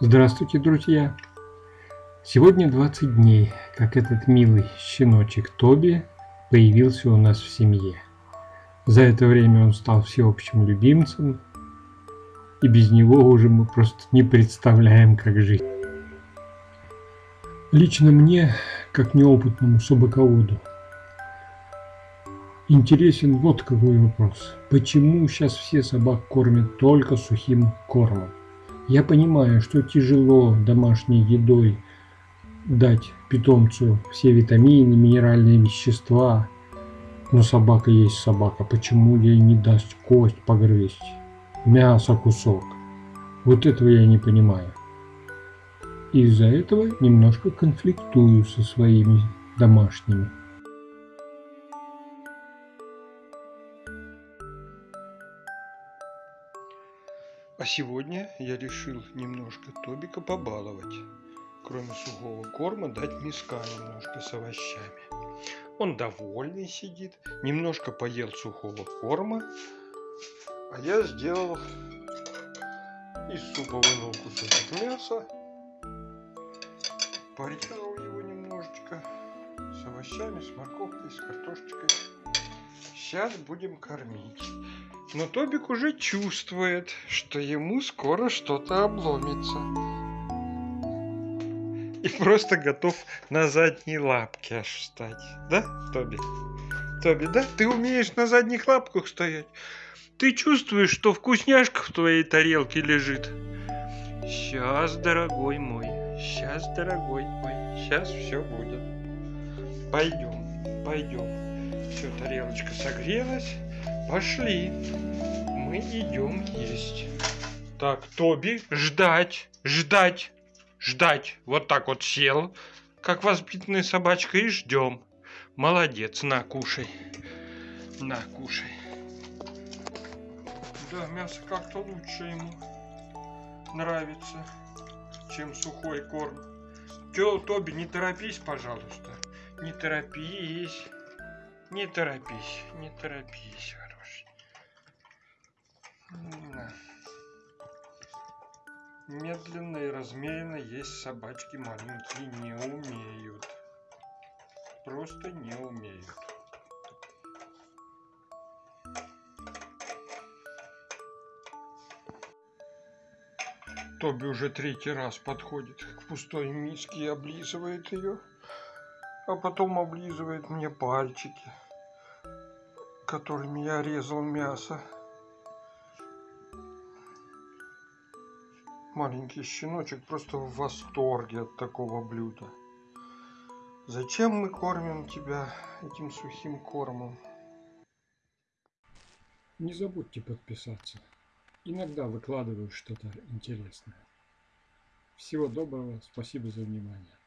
Здравствуйте, друзья! Сегодня 20 дней, как этот милый щеночек Тоби появился у нас в семье. За это время он стал всеобщим любимцем, и без него уже мы просто не представляем, как жить. Лично мне, как неопытному собаководу, интересен вот какой вопрос. Почему сейчас все собак кормят только сухим кормом? Я понимаю, что тяжело домашней едой дать питомцу все витамины, минеральные вещества, но собака есть собака. Почему ей не даст кость погрызть, мясо кусок? Вот этого я не понимаю. Из-за этого немножко конфликтую со своими домашними. А сегодня я решил немножко Тобика побаловать. Кроме сухого корма дать миска немножко с овощами. Он довольный сидит, немножко поел сухого корма. А я сделал из супа вынул кусочек мяса. Порезал его немножечко с овощами, с морковкой, с картошечкой. Сейчас будем кормить. Но Тобик уже чувствует, что ему скоро что-то обломится. И просто готов на задние лапки аж встать. Да, Тоби? Тоби, да? Ты умеешь на задних лапках стоять? Ты чувствуешь, что вкусняшка в твоей тарелке лежит? Сейчас, дорогой мой, сейчас, дорогой мой, сейчас все будет. Пойдем, пойдем. Все, тарелочка согрелась. Пошли. Мы идем есть. Так, Тоби, ждать, ждать, ждать. Вот так вот сел, как воспитанная собачка, и ждем. Молодец, на, кушай. На, кушай. Да, мясо как-то лучше ему нравится, чем сухой корм. Чё, Тоби, не торопись, пожалуйста. Не торопись. Не торопись, не торопись. Медленно и размеренно есть собачки маленькие не умеют. Просто не умеют. Тоби уже третий раз подходит к пустой миске и облизывает ее, а потом облизывает мне пальчики, которыми я резал мясо. Маленький щеночек просто в восторге от такого блюда. Зачем мы кормим тебя этим сухим кормом? Не забудьте подписаться. Иногда выкладываю что-то интересное. Всего доброго, спасибо за внимание.